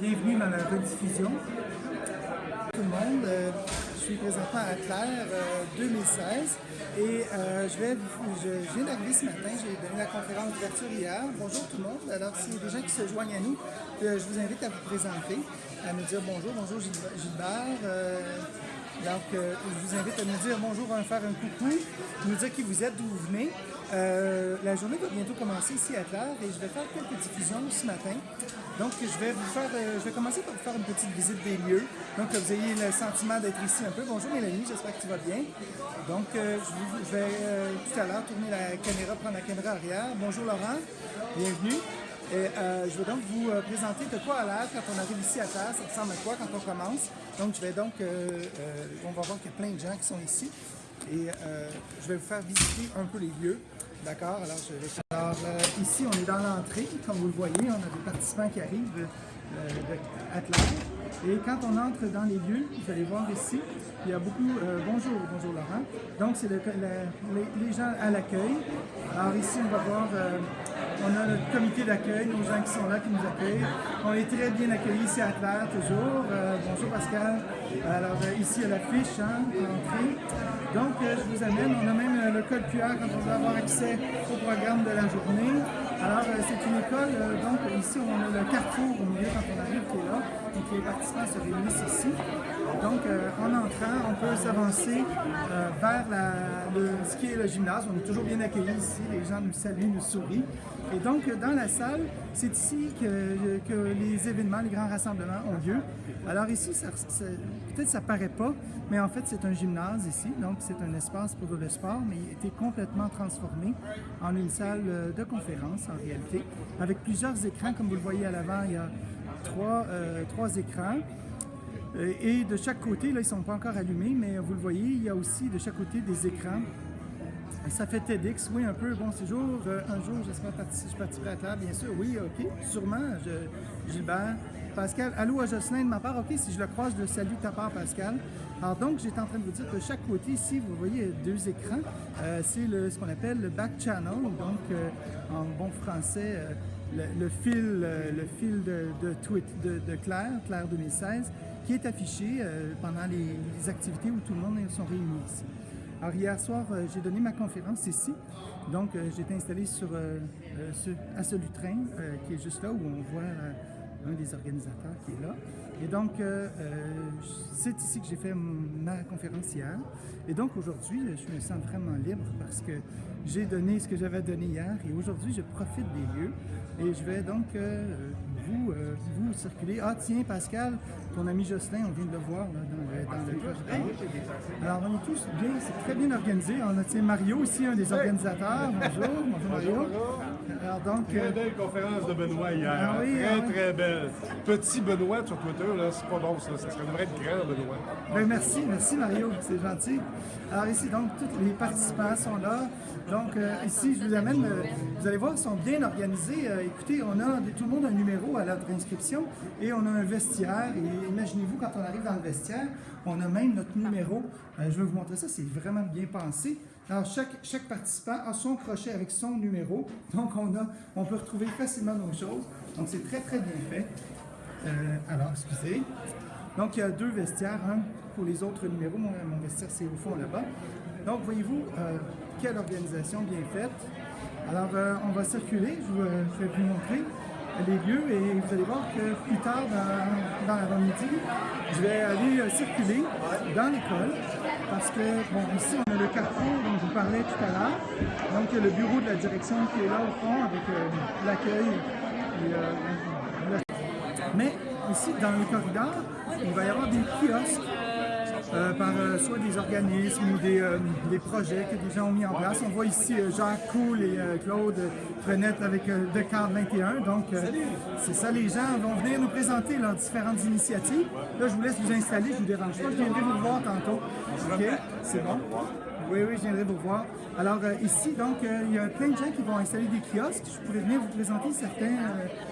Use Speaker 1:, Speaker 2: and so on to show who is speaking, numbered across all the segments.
Speaker 1: Bienvenue dans la rediffusion. Tout le monde, euh, je suis présentement à Claire 2016 et euh, je, vais, je, viens d'arriver ce matin, j'ai donné la conférence d'ouverture hier. Bonjour tout le monde. Alors s'il y a des gens qui se joignent à nous, euh, je vous invite à vous présenter, à me dire bonjour, bonjour Gilbert. Donc je vous invite à me dire bonjour, à faire un coucou, nous dire qui vous êtes, d'où vous venez. la journée va bientôt commencer ici à Claire et je vais faire quelques diffusions ce matin. Donc, je vais vous faire, euh, je vais commencer par vous faire une petite visite des lieux. Donc, que vous ayez le sentiment d'être ici un peu. Bonjour Mélanie, j'espère que tu vas bien. Donc, euh, je, vais euh, tout à l'heure tourner la caméra, prendre la caméra arrière. Bonjour Laurent, bienvenue. Et je vais donc vous présenter de quoi à l'air quand on arrive ici à terre, ça ressemble à quoi quand on commence? Donc, je vais donc, on va voir qu'il y a plein de gens qui sont ici. Et je vais vous faire visiter un peu les lieux. D'accord, alors je vais Alors euh, ici, on est dans l'entrée. Comme vous le voyez, on a des participants qui arrivent euh, de Atlas. Et quand on entre dans les lieux, vous allez voir ici, il y a beaucoup... Euh, bonjour, bonjour Laurent. Donc, c'est le, les, gens à l'accueil. Alors ici, on va voir... on a notre comité d'accueil, nos gens qui sont là, qui nous accueillent. On est très bien accueillis ici à Claire, toujours. bonjour Pascal. Alors ici, il y a l'affiche, hein, l'entrée. Donc, euh, je vous amène, on a même euh, le code QR quand on veut avoir accès au programme de la journée. Alors, euh, c'est une école, donc ici, on a le carrefour au milieu on arrive qui est les participants se réunissent ici. Donc, en entrant, on peut s'avancer vers ce qui est le gymnase. On est toujours bien accueillis ici. Les gens nous saluent, nous sourient. Et donc, dans la salle, c'est ici que, les événements, les grands rassemblements ont lieu. Alors ici, peut-être ça paraît pas, mais en fait, c'est un gymnase ici. Donc, c'est un espace pour le sport, mais il a été complètement transformé en une salle de conférence, en réalité, avec plusieurs écrans. Comme vous le voyez à l'avant, il y a trois, euh, trois écrans. Euh, et de chaque côté, là, ils ne sont pas encore allumés, mais vous le voyez, il y a aussi de chaque côté des écrans ça fait TEDx, oui, un peu. Bon séjour. Euh, un jour, j'espère que je participerai à table, bien sûr. Oui, OK, sûrement. Gilbert. Pascal, allô à Jocelyn de ma part. OK, si je le croise, je le salue de ta part, Pascal. Alors donc, j'étais en train de vous dire que chaque côté ici, vous voyez deux écrans. C'est ce qu'on appelle le back channel, donc en bon français, le, fil, le fil de, de, de, Claire, Claire 2016, qui est affiché pendant les, activités où tout le monde sont réunis ici. Alors hier soir, euh, j'ai donné ma conférence ici. Donc, euh, été installé sur, euh, à ce train qui est juste là où on voit un des organisateurs qui est là. Et donc, c'est ici que j'ai fait ma conférence hier. Et donc, aujourd'hui, je me sens vraiment libre parce que j'ai donné ce que j'avais donné hier et aujourd'hui, je profite des lieux et je vais donc vous, vous circuler. Ah tiens, Pascal, ton ami Jocelyn, on vient de le voir dans, le, dans Alors, on est tous bien, c'est très bien organisé. On a tiens, Mario aussi, un des organisateurs. Bonjour, bonjour Mario.
Speaker 2: Alors, donc, très euh, belle conférence de Benoît hier. Ah très, ah très belle. Petit Benoît sur Twitter, là, c'est pas bon, ça. Ça devrait être grand, Benoît.
Speaker 1: Ben, merci, merci Mario, c'est gentil. Alors ici, donc, tous les participants sont là. Donc, euh, ici, je vous amène, euh, vous allez voir, ils sont bien organisés. écoutez, on a, tout le monde a un numéro à notre inscription et on a un vestiaire. Et imaginez-vous, quand on arrive dans le vestiaire, on a même notre numéro. je vais vous montrer ça, c'est vraiment bien pensé. Alors, chaque, chaque participant a son crochet avec son numéro. Donc, on, a, on peut retrouver facilement nos choses. Donc, c'est très, très bien fait. Euh, alors, excusez. Donc, il y a deux vestiaires, un pour les autres numéros. Mon, vestiaire, c'est au fond là-bas. Donc, voyez-vous, euh, quelle organisation bien faite. Alors, euh, on va circuler. Je, je vais vous montrer les lieux et vous allez voir que plus tard dans, dans l'avant-midi, je vais aller circuler dans l'école parce que, bon, ici, on a le carrefour dont je vous parlais tout à l'heure. Donc, il y a le bureau de la direction qui est là au fond avec euh, l'accueil. Euh, Mais ici, dans le corridor, il va y avoir des kiosques euh, par euh, soit des organismes ou des, euh, des, projets que des gens ont mis en place. On voit ici Jacques Cool et Claude Frenette avec Descartes 21. Donc, c'est ça, les gens vont venir nous présenter leurs différentes initiatives. Là, je vous laisse vous installer, je vous dérange pas. Je viendrai vous voir tantôt. OK, c'est bon? Oui, oui, je viendrai vous voir. Alors ici, donc, il y a plein de gens qui vont installer des kiosques. Je pourrais venir vous présenter certains,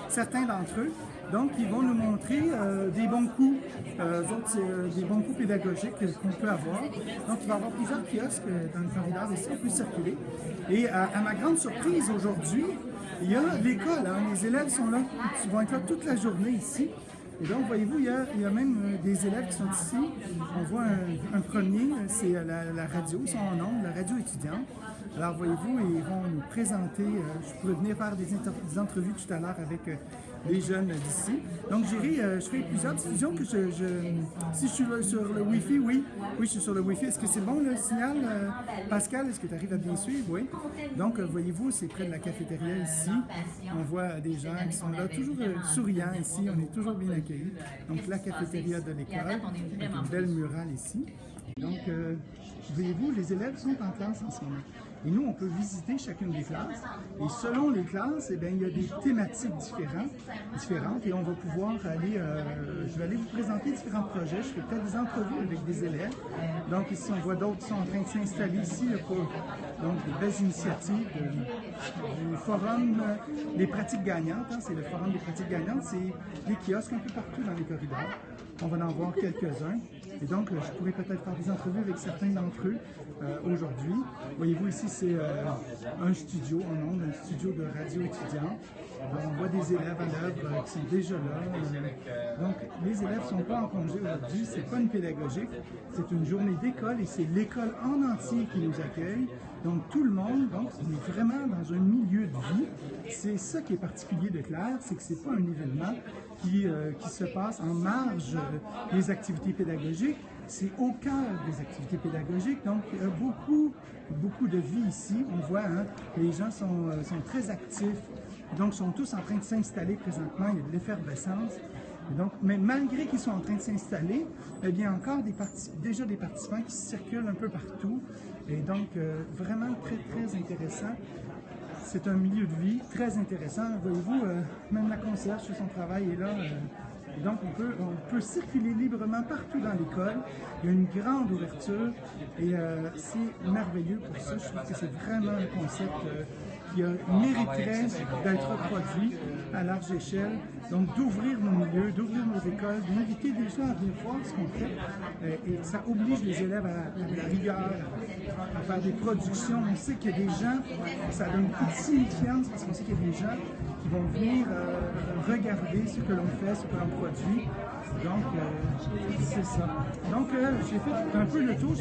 Speaker 1: certains d'entre eux. Donc, ils vont nous montrer euh, des bons coups, euh, euh, des bons coups pédagogiques qu'on peut avoir. Donc, il va y avoir plusieurs kiosques dans le corridor ici, on peut circuler. Et à, ma grande surprise aujourd'hui, il y a l'école. Hein. les élèves sont là, ils vont être là toute la journée ici. Et donc, voyez-vous, il y, a, même des élèves qui sont ici. On voit un, premier, c'est la, la, radio, ils sont en nombre, la radio étudiante. Alors, voyez-vous, ils vont nous présenter, je pourrais venir faire des, des entrevues tout à l'heure avec les jeunes d'ici. Donc, j'irai, euh, je fais plusieurs diffusions que je, Si je suis sur le Wi-Fi, oui. Oui, je suis sur le Wi-Fi. Est-ce que c'est bon le signal, euh, Pascal? Est-ce que tu arrives à bien suivre? Oui. Donc, euh, voyez-vous, c'est près de la cafétéria ici. On voit des gens qui sont là, toujours souriants ici. On est toujours bien accueillis. Donc, la cafétéria de l'école, une belle murale ici. Donc, voyez-vous, les élèves sont en classe en ce moment. Et nous, on peut visiter chacune des classes. Et selon les classes, eh bien, il y a des thématiques différentes, différentes et on va pouvoir aller, euh, je vais aller vous présenter différents projets. Je fais peut-être des entrevues avec des élèves. Donc ici, on voit d'autres qui sont en train de s'installer ici pour donc, des belles initiatives du forum des pratiques gagnantes. Hein. c'est le forum des pratiques gagnantes. C'est des kiosques un peu partout dans les corridors. On va en voir quelques-uns. Et donc, je pourrais peut-être faire des entrevues avec certains d'entre eux euh, aujourd'hui. Voyez-vous ici, c'est euh, un studio en ondes, un studio de radio étudiant. on voit des élèves à l'œuvre euh, qui sont déjà là. Donc, les élèves ne sont pas en congé aujourd'hui, c'est pas une pédagogique, c'est une journée d'école et c'est l'école en entier qui nous accueille. Donc, tout le monde, donc, on est vraiment dans un milieu de vie. C'est ça qui est particulier de Claire, c'est que c'est pas un événement qui, qui se passe en marge des activités pédagogiques, c'est au cœur des activités pédagogiques. Donc, beaucoup, beaucoup de vie ici. On voit, hein, les gens sont, euh, sont, très actifs. Donc, sont tous en train de s'installer présentement. Il y a de l'effervescence. Mais malgré qu'ils sont en train de s'installer, eh bien, encore déjà des participants qui circulent un peu partout. Et donc, euh, vraiment très, très intéressant. C'est un milieu de vie très intéressant. Voyez-vous, euh, même la concierge sur son travail est là donc, on peut, on peut circuler librement partout dans l'école. Il y a une grande ouverture et euh, c'est merveilleux pour ça. Je trouve que c'est vraiment un concept euh, qui a, mériterait d'être reproduit à large échelle. Donc, d'ouvrir nos milieux, d'ouvrir nos écoles, d'inviter des gens à venir voir ce qu'on fait. Euh, et ça oblige les élèves à, la rigueur, à faire des productions. On sait qu'il y a des gens, ça donne beaucoup de signifiance parce qu'on sait qu'il y a des gens qui vont venir regarder ce que l'on fait, ce que l'on produit. Donc, euh, c'est ça. Donc, euh, j'ai fait un peu le tour.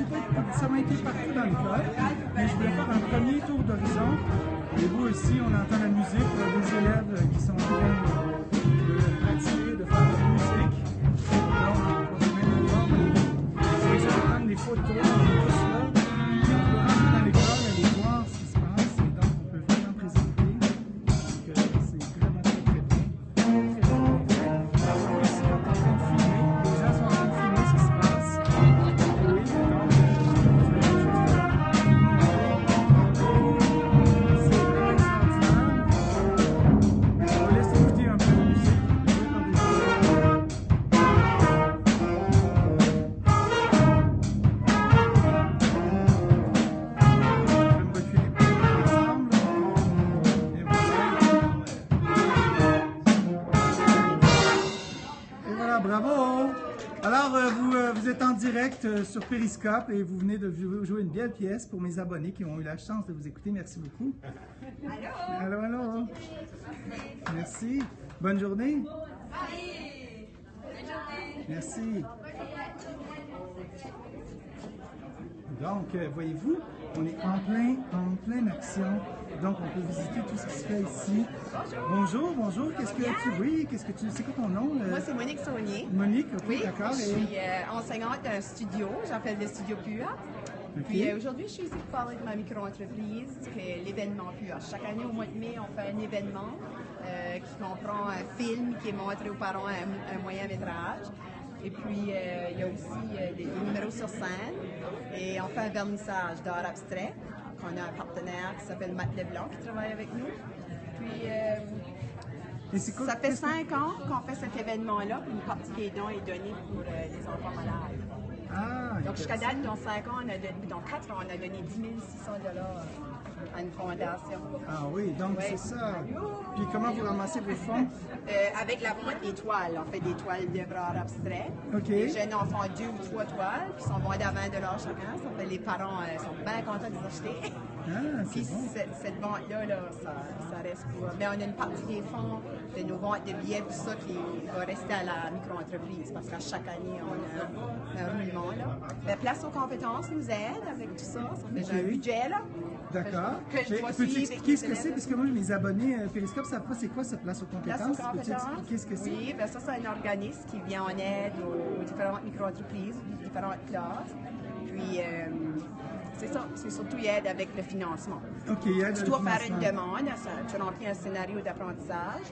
Speaker 1: Ça m'a été partout dans l'école, mais je voulais faire un premier tour d'horizon. Et vous aussi, on entend la musique, des élèves qui sont en train Euh, sur Periscope et vous venez de jouer une belle pièce pour mes abonnés qui ont eu la chance de vous écouter. Merci beaucoup. Allô? Allô, allô. Merci. Bonne journée. Merci. Donc, euh, voyez-vous, on est en plein, en pleine action. Donc, on peut visiter tout ce qui se fait ici. Bonjour, bonjour. Qu'est-ce que tu oui, qu'est-ce que tu c'est quoi ton nom
Speaker 3: euh? Moi, c'est Monique Saunier.
Speaker 1: Monique, ok, oui, d'accord.
Speaker 3: Je suis euh, enseignante d'un studio. J'appelle le studio PUA. Puis aujourd'hui, je suis ici pour parler de ma micro-entreprise, qui est l'événement PUA. Chaque année, au mois de mai, on fait un événement qui comprend un film qui est montré aux parents un, un moyen métrage. Et puis, il y a aussi des numéros sur scène. Et on fait un vernissage d'art abstrait. On a un partenaire qui s'appelle Matt Leblanc qui travaille avec nous. Puis, euh, ça fait cinq ans qu'on fait cet événement-là, une partie des dons est donnée pour euh, les enfants malades. Ah, Donc, jusqu'à date, dans cinq ans, on a donné, dans quatre ans, on a donné 10 600 à une fondation.
Speaker 1: Ah oui, donc c'est ça. Puis comment vous ramassez vos fonds?
Speaker 3: Euh, avec la boîte des toiles. On fait des toiles d'œuvres art abstrait. Les jeunes enfants deux ou trois toiles qui sont vendues à 20 chacun. Ça fait les parents euh, sont bien contents de les acheter.
Speaker 1: Ah,
Speaker 3: Puis
Speaker 1: bon.
Speaker 3: cette, cette vente-là, là, ça, ça reste pour. Mais on a une partie des fonds de nos ventes de billets, tout ça, qui va rester à la micro-entreprise parce qu'à chaque année, on a un roulement. Là. La place aux compétences nous aide avec tout ça. Ça fait un budget. là.
Speaker 1: D'accord. Peux-tu expliquer ce que c'est? Parce que moi, mes abonnés euh, Periscope savent pas c'est quoi cette place aux
Speaker 3: Place
Speaker 1: compétences.
Speaker 3: aux
Speaker 1: Peux-tu
Speaker 3: compétences?
Speaker 1: expliquer ce que c'est?
Speaker 3: Oui, ben ça, c'est un organisme qui vient en aide aux, aux différentes micro-entreprises, aux différentes classes. Puis, euh, c'est ça, c'est surtout il aide avec le financement.
Speaker 1: Il
Speaker 3: Tu dois faire une demande, ça- tu remplis un scénario d'apprentissage,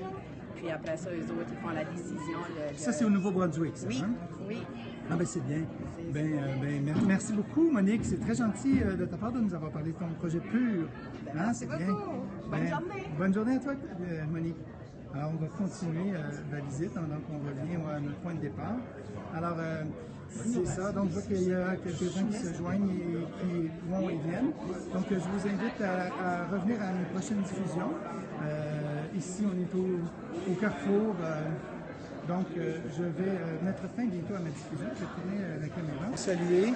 Speaker 3: puis après ça, eux autres, ils font la décision.
Speaker 1: Ça, c'est au Nouveau-Brunswick, ça,
Speaker 3: Oui,
Speaker 1: hein?
Speaker 3: oui.
Speaker 1: Ah ben c'est bien. Ben, euh, ben, mer- merci beaucoup, Monique. C'est très gentil euh, de ta part de nous avoir parlé de ton projet pur.
Speaker 3: Ben,
Speaker 1: Hein,
Speaker 3: merci
Speaker 1: c'est
Speaker 3: beaucoup.
Speaker 1: bien.
Speaker 3: Bonne journée.
Speaker 1: Bonne journée à toi, euh, Monique. Alors, on va continuer la visite, donc on revient à notre point de départ. Alors, c'est ça. Donc, je vois qu'il y a quelques-uns qui se joignent et qui vont et viennent. Donc, je vous invite à, revenir à mes prochaines diffusions. Euh, ici, on est au, Carrefour. euh, donc, euh, je vais mettre fin bientôt à ma diffusion. Je vais la caméra. Saluer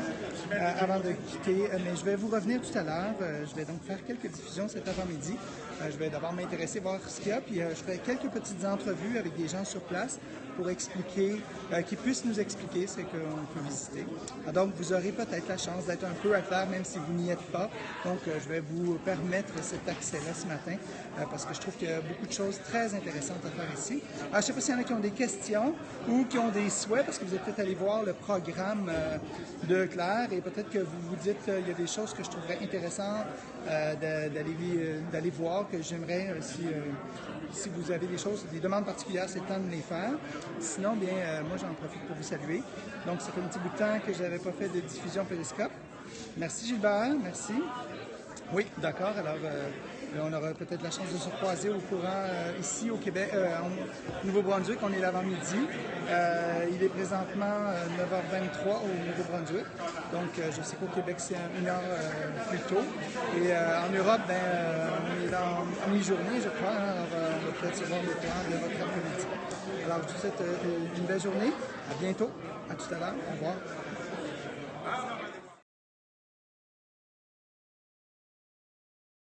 Speaker 1: avant de quitter, mais je vais vous revenir tout à l'heure. Je vais donc faire quelques diffusions cet avant-midi. Je vais d'abord m'intéresser, voir ce qu'il y a, puis je ferai quelques petites entrevues avec des gens sur place pour expliquer, euh, qui puissent nous expliquer ce qu'on peut visiter. Ah, donc, vous aurez peut-être la chance d'être un peu à clair, même si vous n'y êtes pas. Donc, euh, je vais vous permettre cet accès-là ce matin, euh, parce que je trouve qu'il y a beaucoup de choses très intéressantes à faire ici. Alors, je ne sais pas s'il y en a qui ont des questions ou qui ont des souhaits, parce que vous êtes peut-être allé voir le programme de Claire, et peut-être que vous vous dites qu'il y a des choses que je trouverais intéressantes d'aller voir, que j'aimerais, si vous avez des choses, des demandes particulières, c'est le temps de les faire. Sinon, bien, euh, moi, j'en profite pour vous saluer. Donc, ça fait un petit bout de temps que je n'avais pas fait de diffusion Périscope. Merci Gilbert, merci. Oui, d'accord. Alors, euh, on aura peut-être la chance de se croiser au courant euh, ici au Québec, euh, au Nouveau-Brunswick. On est l'avant-midi. Euh, il est présentement euh, 9h23 au Nouveau-Brunswick. Donc, euh, je sais qu'au Québec, c'est une heure euh, plus tôt. Et euh, en Europe, ben, euh, on est en mi-journée, je crois. hein. alors, euh, on va peut-être se voir au courant de votre après-midi. Alors, je vous souhaite euh, une belle journée. À bientôt. À tout à l'heure. Au revoir.